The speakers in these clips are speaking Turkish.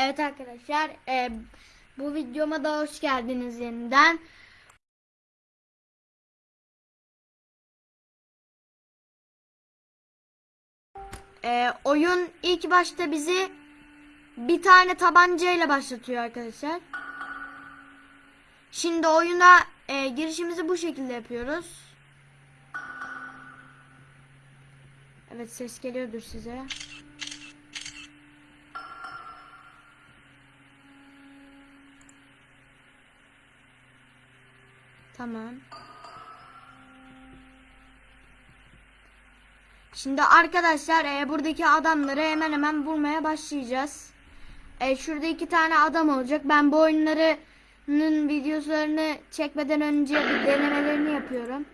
Evet arkadaşlar e, bu videoma da hoş geldiniz yeniden. E, oyun ilk başta bizi bir tane tabancayla başlatıyor arkadaşlar. Şimdi oyuna e, girişimizi bu şekilde yapıyoruz. Evet ses geliyordur size. Tamam. Şimdi arkadaşlar e, buradaki adamları hemen hemen vurmaya başlayacağız. E, şurada iki tane adam olacak. Ben bu oyunlarının videolarını çekmeden önce bir denemelerini yapıyorum.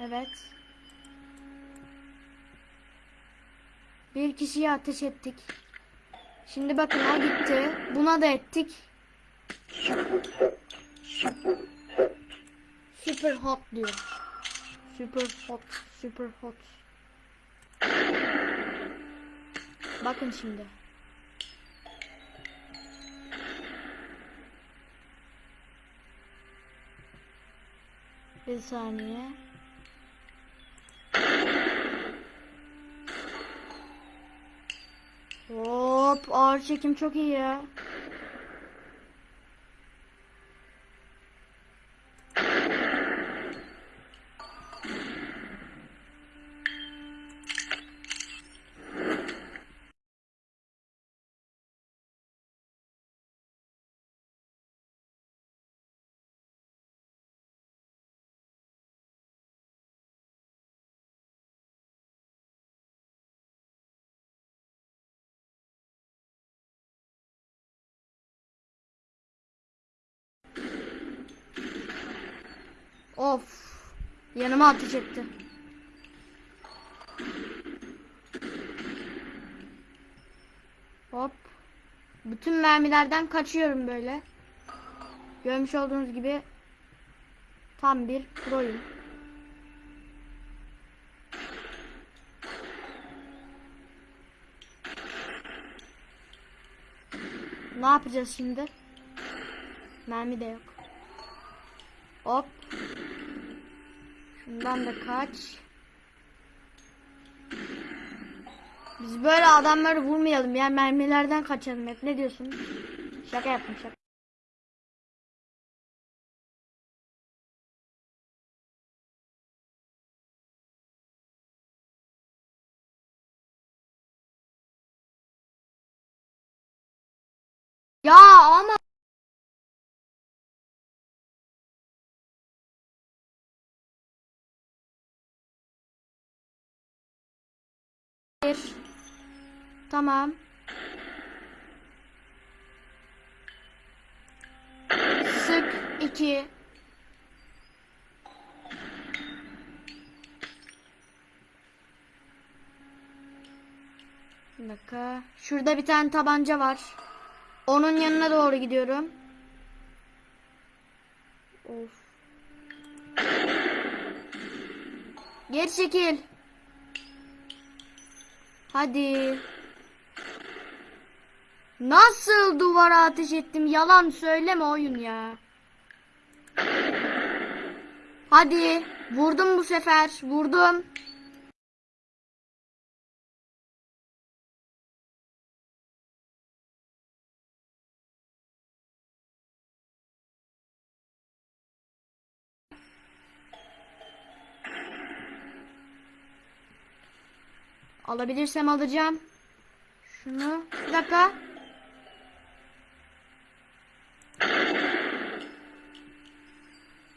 Evet. Bir kişiyi ateş ettik. Şimdi bakın o gitti. Buna da ettik. Super hot diyor. Super hot, super hot. Bakın şimdi. Bir saniye. Hop ağır çekim çok iyi ya. Of. Yanıma ateş etti. Hop. Bütün mermilerden kaçıyorum böyle. Görmüş olduğunuz gibi tam bir proyum. Ne yapacağız şimdi? Mermi de yok. Hop. Şundan da kaç. Biz böyle adamları vurmayalım ya mermilerden kaçalım hep ne diyorsun? Şaka yaptım şaka. Ya ama Tamam. Sık iki. Bir dakika. Şurada bir tane tabanca var. Onun yanına doğru gidiyorum. Of. Geri çekil. Hadi. Nasıl duvara ateş ettim? Yalan söyleme oyun ya. Hadi. Vurdum bu sefer. Vurdum. Alabilirsem alacağım. Şunu. Bir dakika.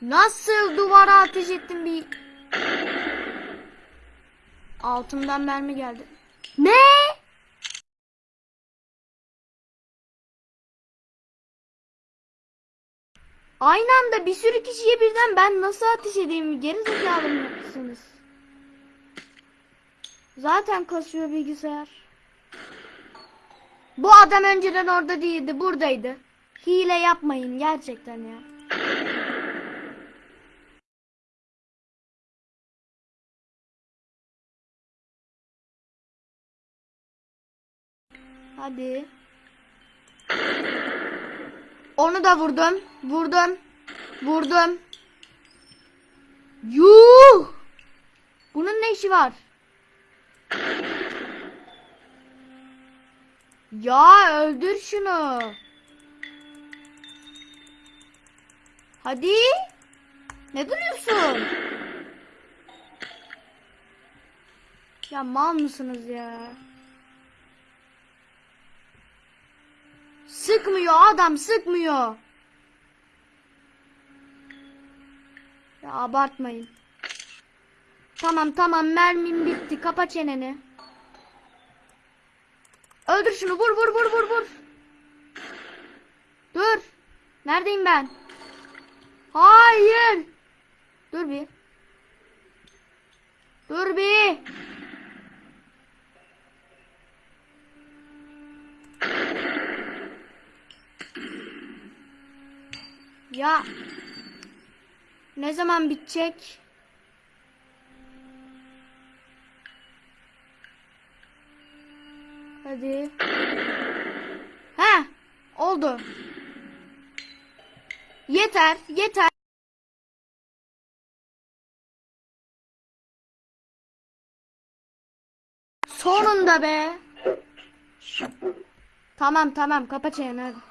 Nasıl duvara ateş ettim bir... Altımdan mermi geldi. Ne? Aynı anda bir sürü kişiye birden ben nasıl ateş edeyim? Geri zekalı mısınız? Zaten kasıyor bilgisayar. Bu adam önceden orada değildi, buradaydı. Hile yapmayın gerçekten ya. Hadi. Onu da vurdum. Vurdum. Vurdum. Yuh! Bunun ne işi var? Ya öldür şunu. Hadi. Ne duruyorsun? Ya mal mısınız ya? Sıkmıyor adam sıkmıyor. Ya abartmayın. Tamam tamam mermim bitti. Kapa çeneni. Öldür şunu vur vur vur vur vur. Dur. Neredeyim ben? Hayır. Dur bir. Dur bir. Ya. Ne zaman bitecek? Hadi. He, oldu. Yeter, yeter. Sonunda be. Tamam tamam kapa çeneni.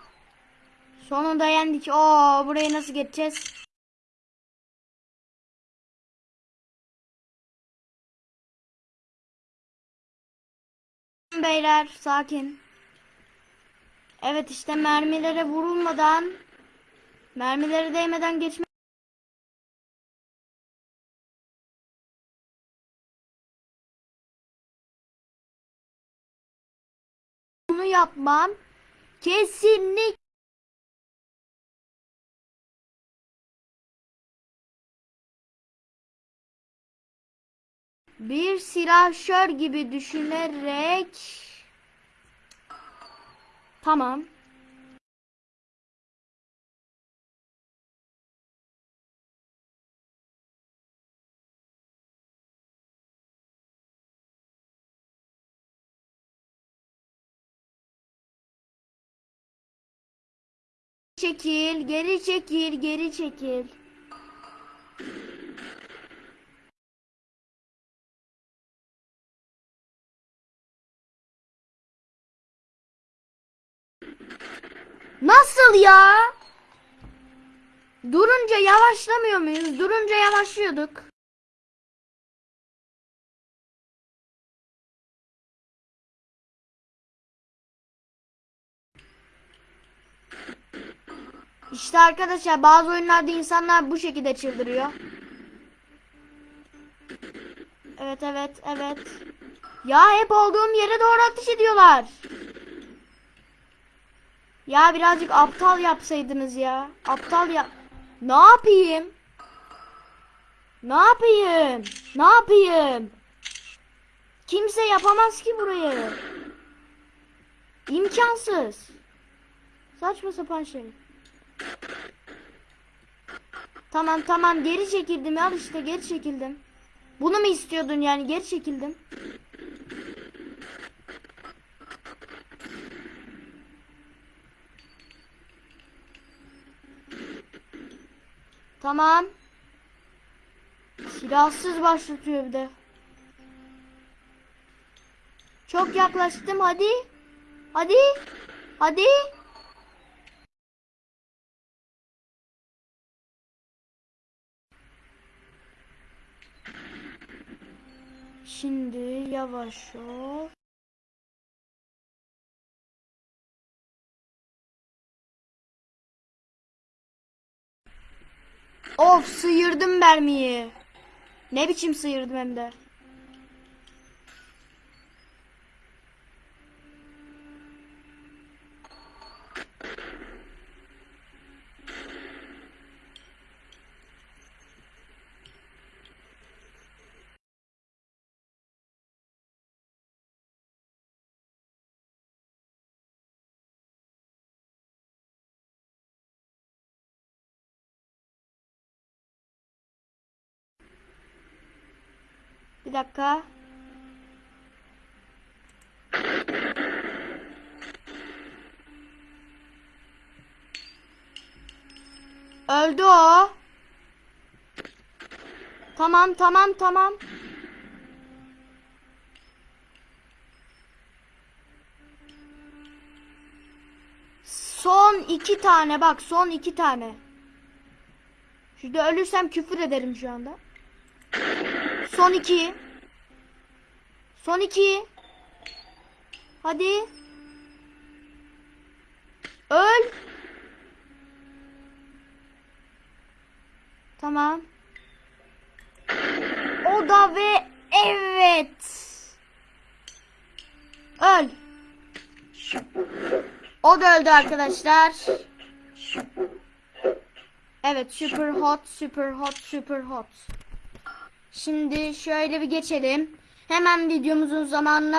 Sonunda yendik. Oo burayı nasıl geçeceğiz? Beyler sakin. Evet işte mermilere vurulmadan mermilere değmeden geçme bunu yapmam kesinlik bir silahşör gibi düşünerek. Tamam. Çekil geri çekil geri çekil Nasıl ya? Durunca yavaşlamıyor muyuz? Durunca yavaşlıyorduk. İşte arkadaşlar bazı oyunlarda insanlar bu şekilde çıldırıyor. Evet evet evet. Ya hep olduğum yere doğru ateş ediyorlar. Ya birazcık aptal yapsaydınız ya. Aptal yap. Ne yapayım? Ne yapayım? Ne yapayım? Kimse yapamaz ki burayı. İmkansız. Saçma sapan şey. Tamam tamam geri çekildim al işte geri çekildim. Bunu mu istiyordun yani geri çekildim. Tamam. Silahsız başlatıyor bir de. Çok yaklaştım hadi. Hadi. Hadi. Şimdi yavaş ol. Of sıyırdım mermiyi. Ne biçim sıyırdım hem de. Bir dakika. Öldü o. Tamam tamam tamam. Son iki tane bak son iki tane. Şurada ölürsem küfür ederim şu anda. Son iki. Son iki. Hadi. Öl. Tamam. O da ve evet. Öl. O da öldü arkadaşlar. Evet super hot super hot super hot. Şimdi şöyle bir geçelim. Hemen videomuzun zamanına